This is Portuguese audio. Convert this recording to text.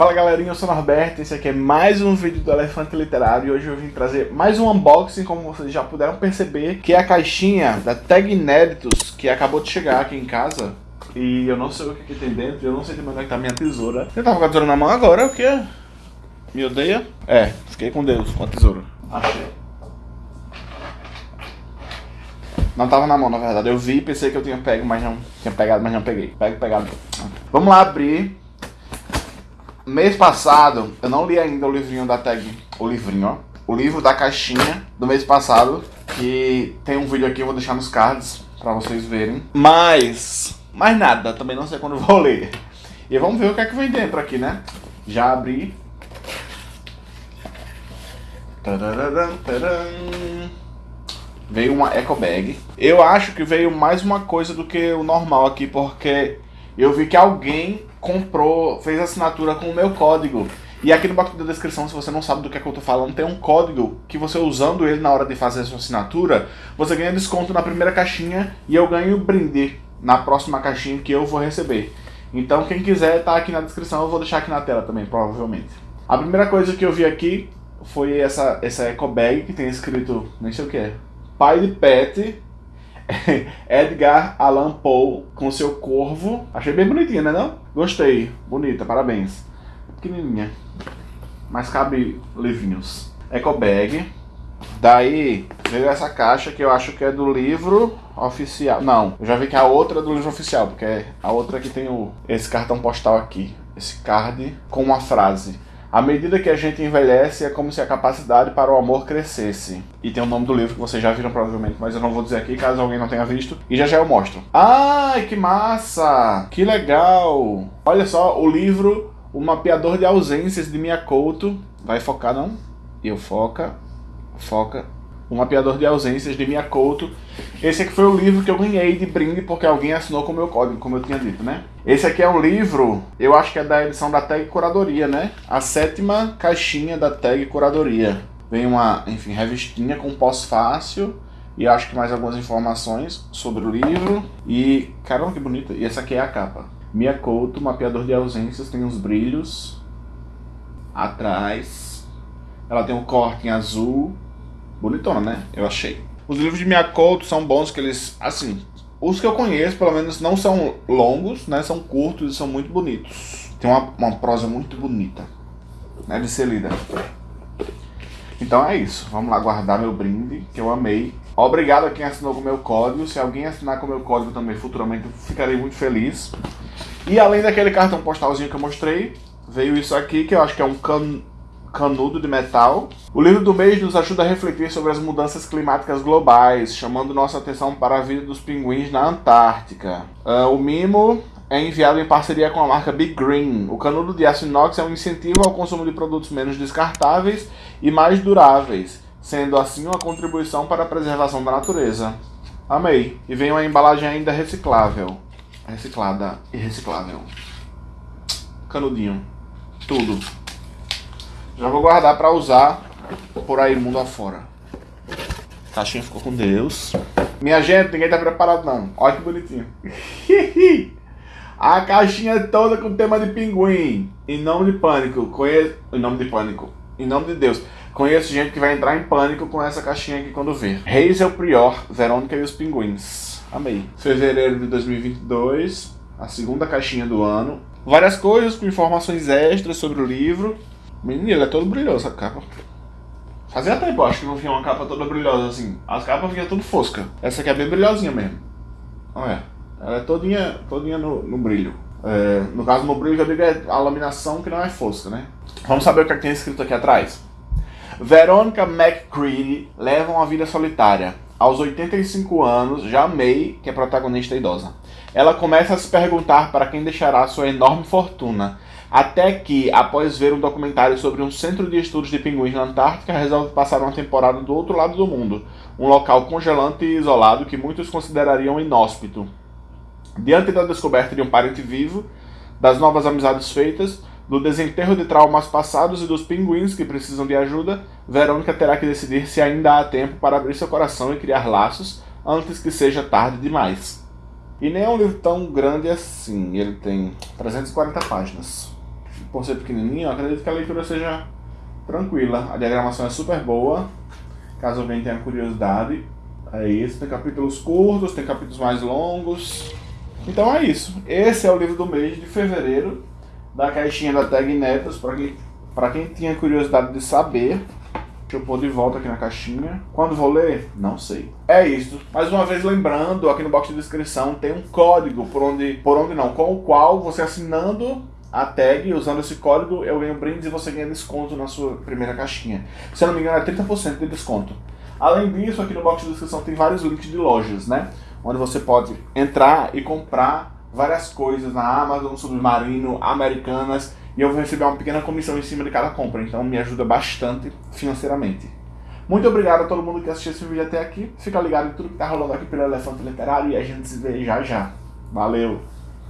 Fala galerinha, eu sou o Norberto, esse aqui é mais um vídeo do Elefante Literário e hoje eu vim trazer mais um unboxing, como vocês já puderam perceber, que é a caixinha da Tag Inéditos, que acabou de chegar aqui em casa. E eu não sei o que, que tem dentro, eu não sei também onde é que tá minha tesoura. Eu tava com a tesoura na mão agora, o que? Me odeia? É, fiquei com Deus, com a tesoura. Achei. Não tava na mão, na verdade. Eu vi e pensei que eu tinha pego, mas não tinha pegado, mas não peguei. Pego, pegado. Vamos lá abrir Mês passado, eu não li ainda o livrinho da tag, o livrinho, ó. O livro da caixinha do mês passado, que tem um vídeo aqui, eu vou deixar nos cards pra vocês verem. Mas, mais nada, também não sei quando vou ler. E vamos ver o que é que vem dentro aqui, né? Já abri. Veio uma eco bag. Eu acho que veio mais uma coisa do que o normal aqui, porque eu vi que alguém comprou, fez assinatura com o meu código. E aqui no box da descrição, se você não sabe do que, é que eu tô falando, tem um código que você usando ele na hora de fazer a sua assinatura, você ganha desconto na primeira caixinha e eu ganho brinde na próxima caixinha que eu vou receber. Então quem quiser tá aqui na descrição, eu vou deixar aqui na tela também, provavelmente. A primeira coisa que eu vi aqui foi essa, essa eco bag que tem escrito, nem sei o que é, pai de pet Edgar Allan Poe com seu corvo. Achei bem bonitinha, né não? Gostei. Bonita, parabéns. Pequenininha. Mas cabe livrinhos. Eco bag. Daí veio essa caixa que eu acho que é do livro oficial. Não, eu já vi que é a outra é do livro oficial, porque é a outra que tem o, esse cartão postal aqui. Esse card com uma frase. À medida que a gente envelhece, é como se a capacidade para o amor crescesse. E tem o nome do livro que vocês já viram provavelmente, mas eu não vou dizer aqui caso alguém não tenha visto. E já já eu mostro. Ai, que massa! Que legal! Olha só, o livro O Mapeador de Ausências de Mia. Vai focar não? Eu foca, foca, o Mapeador de Ausências, de Mia Couto. Esse aqui foi o livro que eu ganhei de brinde porque alguém assinou com o meu código, como eu tinha dito, né? Esse aqui é um livro, eu acho que é da edição da Tag Curadoria, né? A sétima caixinha da Tag Curadoria. Vem uma, enfim, revistinha com pós-fácil e acho que mais algumas informações sobre o livro. E, caramba, que bonita. E essa aqui é a capa. Mia Couto, Mapeador de Ausências, tem uns brilhos atrás. Ela tem um corte em azul bonitona, né? Eu achei. Os livros de Miyakoto são bons, que eles, assim, os que eu conheço, pelo menos, não são longos, né? São curtos e são muito bonitos. Tem uma, uma prosa muito bonita, né? De ser lida. Então é isso. Vamos lá guardar meu brinde, que eu amei. Obrigado a quem assinou com o meu código. Se alguém assinar com o meu código também futuramente, eu ficarei muito feliz. E além daquele cartão postalzinho que eu mostrei, veio isso aqui, que eu acho que é um can canudo de metal. O livro do mês nos ajuda a refletir sobre as mudanças climáticas globais, chamando nossa atenção para a vida dos pinguins na Antártica. Uh, o mimo é enviado em parceria com a marca Big Green. O canudo de aço inox é um incentivo ao consumo de produtos menos descartáveis e mais duráveis, sendo assim uma contribuição para a preservação da natureza. Amei. E vem uma embalagem ainda reciclável. Reciclada e reciclável. Canudinho. Tudo. Já vou guardar para usar por aí mundo afora. A caixinha ficou com Deus. Minha gente, ninguém tá preparado não. Olha que bonitinho. A caixinha é toda com tema de pinguim. Em nome de pânico. Conheço... Em nome de pânico. Em nome de Deus. Conheço gente que vai entrar em pânico com essa caixinha aqui quando ver. Reis é o Prior, Verônica e os Pinguins. Amei. Fevereiro de 2022. A segunda caixinha do ano. Várias coisas com informações extras sobre o livro. Menino, ele é todo brilhoso a capa. Fazia tempo, acho que não vinha uma capa toda brilhosa assim. As capas vinham tudo fosca. Essa aqui é bem brilhosinha mesmo. Olha, ela é todinha, todinha no, no brilho. É, no caso, no brilho, eu digo é a laminação que não é fosca, né? Vamos saber o que, é que tem escrito aqui atrás. Verônica McCready leva uma vida solitária. Aos 85 anos, já May, que é protagonista idosa. Ela começa a se perguntar para quem deixará sua enorme fortuna até que, após ver um documentário sobre um centro de estudos de pinguins na Antártica, resolve passar uma temporada do outro lado do mundo, um local congelante e isolado que muitos considerariam inóspito. Diante da descoberta de um parente vivo, das novas amizades feitas, do desenterro de traumas passados e dos pinguins que precisam de ajuda, Verônica terá que decidir se ainda há tempo para abrir seu coração e criar laços antes que seja tarde demais. E nem é um livro tão grande assim, ele tem 340 páginas. por ser pequenininho, acredito que a leitura seja tranquila. A diagramação é super boa, caso alguém tenha curiosidade. É isso, tem capítulos curtos, tem capítulos mais longos. Então é isso. Esse é o livro do mês de fevereiro, da caixinha da Tag Netas, para quem, quem tinha curiosidade de saber. Deixa eu pôr de volta aqui na caixinha. Quando vou ler? Não sei. É isso. Mais uma vez lembrando, aqui no box de descrição tem um código por onde, por onde não, com o qual você assinando a tag, usando esse código, eu ganho brindes e você ganha desconto na sua primeira caixinha. Se eu não me engano, é 30% de desconto. Além disso, aqui no box de descrição tem vários links de lojas, né? Onde você pode entrar e comprar várias coisas na Amazon, Submarino, Americanas e eu vou receber uma pequena comissão em cima de cada compra, então me ajuda bastante financeiramente. Muito obrigado a todo mundo que assistiu esse vídeo até aqui. Fica ligado em tudo que tá rolando aqui pelo Elefante Literário e a gente se vê já já. Valeu!